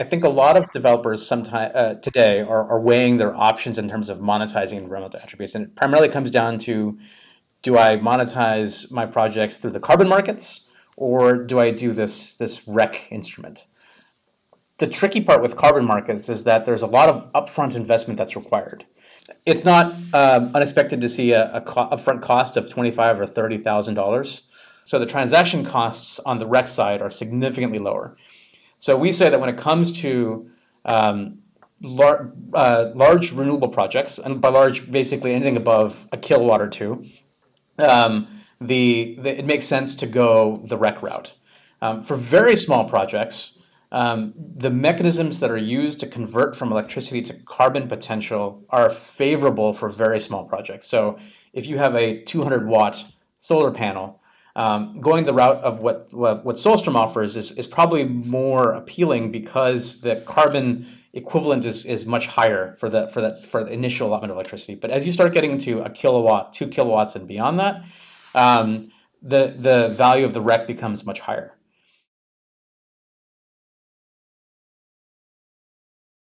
I think a lot of developers sometime uh, today are, are weighing their options in terms of monetizing environmental attributes, and it primarily comes down to: Do I monetize my projects through the carbon markets, or do I do this this REC instrument? The tricky part with carbon markets is that there's a lot of upfront investment that's required. It's not um, unexpected to see a, a co upfront cost of twenty-five or thirty thousand dollars. So the transaction costs on the REC side are significantly lower. So we say that when it comes to um, lar uh, large renewable projects, and by large, basically anything above a kilowatt or two, um, the, the, it makes sense to go the REC route. Um, for very small projects, um, the mechanisms that are used to convert from electricity to carbon potential are favorable for very small projects. So if you have a 200 watt solar panel, um, going the route of what what, what Solstrom offers is, is probably more appealing because the carbon equivalent is, is much higher for the for that for the initial allotment of electricity. But as you start getting into a kilowatt, two kilowatts, and beyond that, um, the the value of the REC becomes much higher.